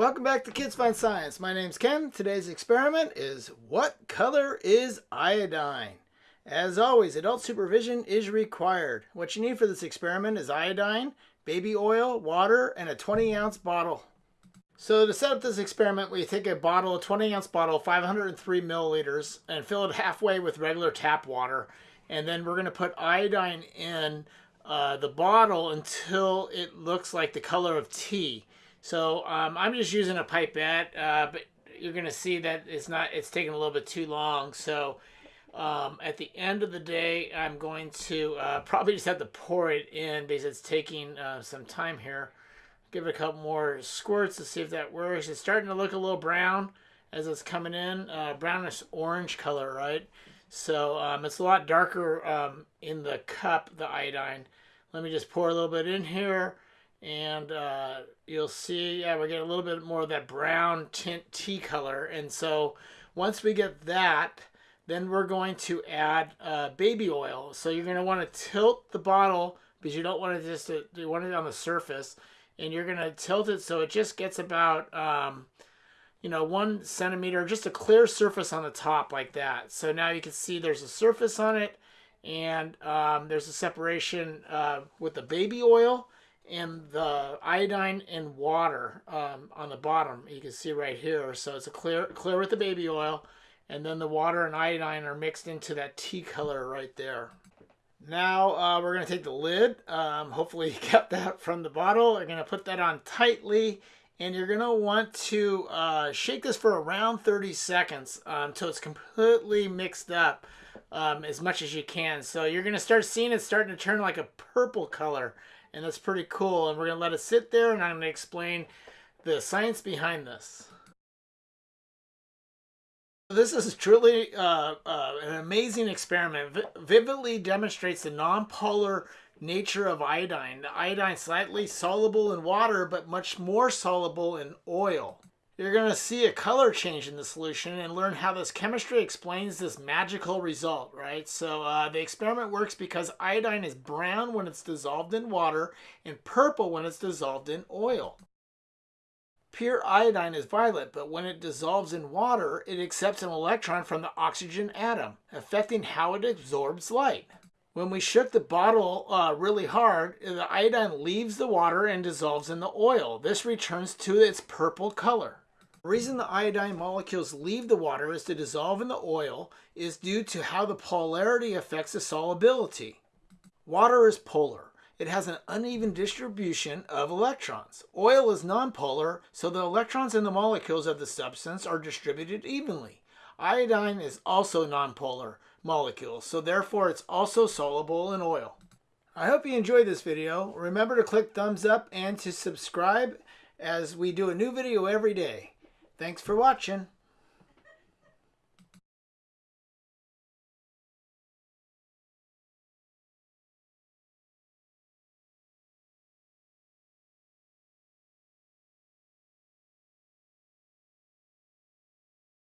Welcome back to Kids Fun Science. My name's Ken. Today's experiment is what color is iodine? As always, adult supervision is required. What you need for this experiment is iodine, baby oil, water, and a 20 ounce bottle. So to set up this experiment, we take a bottle, a 20 ounce bottle, 503 milliliters, and fill it halfway with regular tap water. And then we're going to put iodine in uh, the bottle until it looks like the color of tea. So um, I'm just using a pipette, uh, but you're going to see that it's not, it's taking a little bit too long. So um, at the end of the day, I'm going to uh, probably just have to pour it in because it's taking uh, some time here. Give it a couple more squirts to see if that works. It's starting to look a little brown as it's coming in, uh, brownish orange color, right? So um, it's a lot darker um, in the cup, the iodine. Let me just pour a little bit in here and uh, you'll see, yeah, we're getting a little bit more of that brown tint tea color. And so once we get that, then we're going to add uh, baby oil. So you're going to want to tilt the bottle because you don't want it just to, you want it on the surface. And you're going to tilt it so it just gets about, um, you know, one centimeter, just a clear surface on the top like that. So now you can see there's a surface on it and um, there's a separation uh, with the baby oil and the iodine and water um, on the bottom. You can see right here. So it's a clear, clear with the baby oil, and then the water and iodine are mixed into that tea color right there. Now uh, we're going to take the lid. Um, hopefully you kept that from the bottle. We're going to put that on tightly, and you're going to want to uh, shake this for around 30 seconds until um, it's completely mixed up um, as much as you can. So you're going to start seeing it starting to turn like a purple color and that's pretty cool. And we're going to let it sit there, and I'm going to explain the science behind this. This is truly uh, uh, an amazing experiment. V vividly demonstrates the nonpolar nature of iodine. The iodine is slightly soluble in water, but much more soluble in oil. You're going to see a color change in the solution and learn how this chemistry explains this magical result, right? So uh, the experiment works because iodine is brown when it's dissolved in water and purple when it's dissolved in oil. Pure iodine is violet, but when it dissolves in water, it accepts an electron from the oxygen atom, affecting how it absorbs light. When we shook the bottle uh, really hard, the iodine leaves the water and dissolves in the oil. This returns to its purple color. The reason the iodine molecules leave the water is to dissolve in the oil is due to how the polarity affects the solubility. Water is polar. It has an uneven distribution of electrons. Oil is nonpolar, so the electrons in the molecules of the substance are distributed evenly. Iodine is also nonpolar molecule, so therefore it's also soluble in oil. I hope you enjoyed this video. Remember to click thumbs up and to subscribe as we do a new video every day. Thanks for watching.